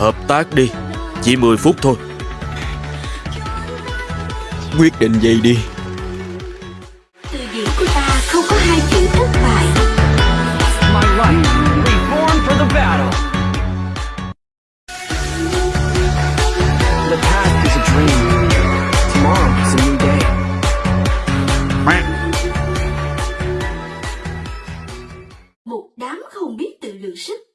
Hợp tác đi. Chỉ 10 phút thôi. Quyết định gì đi? Từ Một đám không biết tự lượng sức.